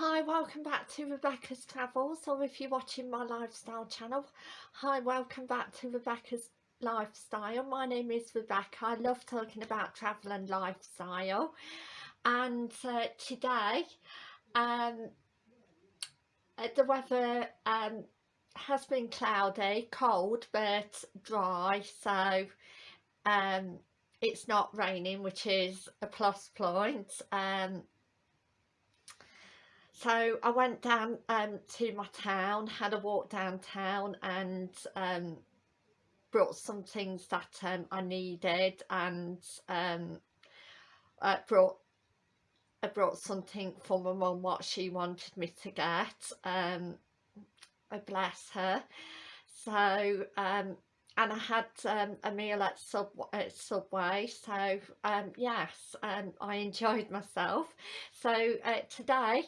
Hi, welcome back to Rebecca's Travels, or if you're watching my lifestyle channel, hi, welcome back to Rebecca's Lifestyle. My name is Rebecca. I love talking about travel and lifestyle. And uh, today, um, uh, the weather um, has been cloudy, cold, but dry, so um, it's not raining, which is a plus point. Um, so I went down um, to my town, had a walk downtown and um, brought some things that um, I needed and um, uh, brought I brought something for my mum what she wanted me to get um I bless her. So um and I had um, a meal at, Sub at Subway. So um yes um I enjoyed myself. So uh, today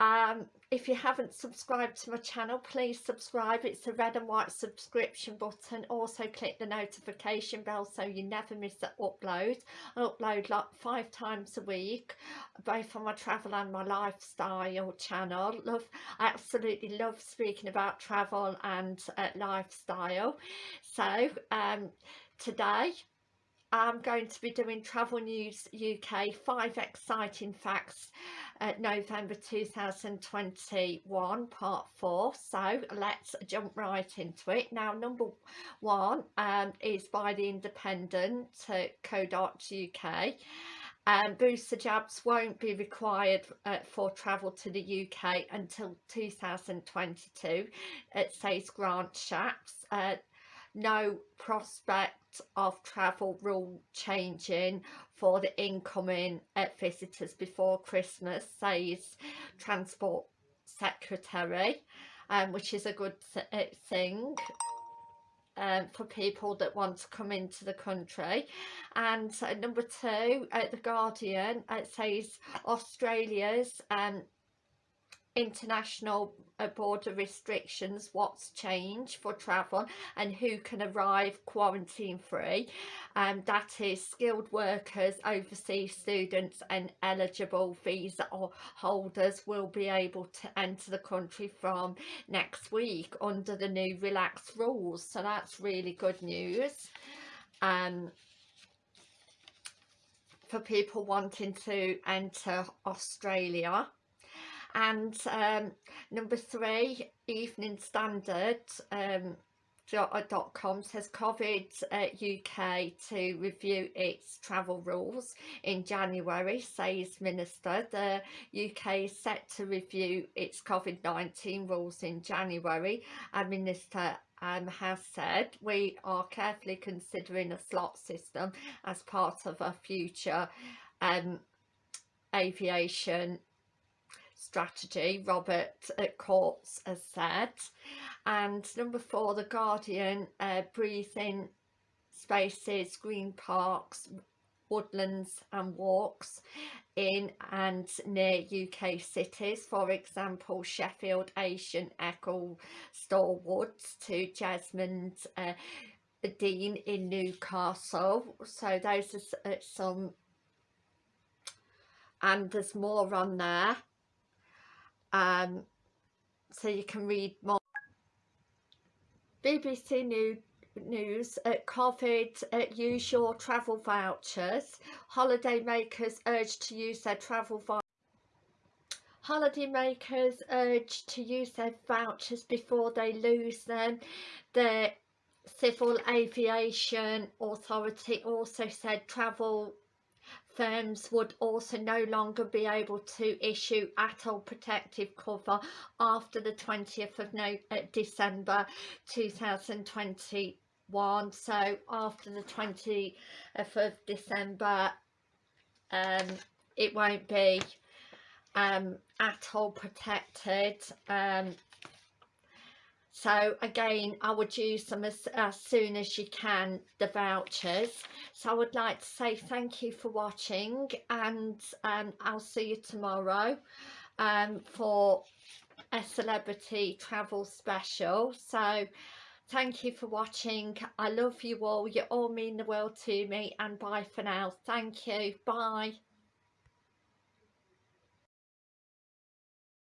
um if you haven't subscribed to my channel please subscribe. It's a red and white subscription button. Also click the notification bell so you never miss an upload. I upload like five times a week both on my travel and my lifestyle channel. Love i absolutely love speaking about travel and uh, lifestyle. So um today I'm going to be doing Travel News UK 5 exciting facts at November 2021 part 4 so let's jump right into it. Now number one um, is by the independent uh, co.uk um, booster jabs won't be required uh, for travel to the UK until 2022 it says Grant Shapps uh, no prospect of travel rule changing for the incoming uh, visitors before Christmas says Transport Secretary um, which is a good uh, thing um, for people that want to come into the country. And uh, number two uh, the Guardian it says Australia's um, international uh, border restrictions what's changed for travel and who can arrive quarantine free. Um, that is skilled workers overseas students and eligible visa holders will be able to enter the country from next week under the new relaxed rules. So that's really good news. Um for people wanting to enter Australia and um, number three Evening Standard um, dot com says COVID uh, UK to review its travel rules in January says Minister. The UK is set to review its COVID-19 rules in January and Minister um, has said. We are carefully considering a slot system as part of a future um, aviation strategy Robert at Courts has said. And number four the Guardian uh, breathing spaces green parks woodlands and walks in and near UK cities. For example Sheffield Asian Echo Store Woods to Jesmond uh, Dene in Newcastle. So those are uh, some and there's more on there um, so you can read more. BBC News news at COVID at use your travel vouchers holiday makers urged to use their travel to use their vouchers before they lose them the civil aviation authority also said travel firms would also no longer be able to issue ATOL protective cover after the 20th of no uh, December 2021 so after the 20th of December um, it won't be um, ATOL protected. Um, so again I would use them as, as soon as you can the vouchers. So I would like to say thank you for watching and um, I'll see you tomorrow um, for a celebrity travel special. So thank you for watching. I love you all. You all mean the world to me and bye for now. Thank you. Bye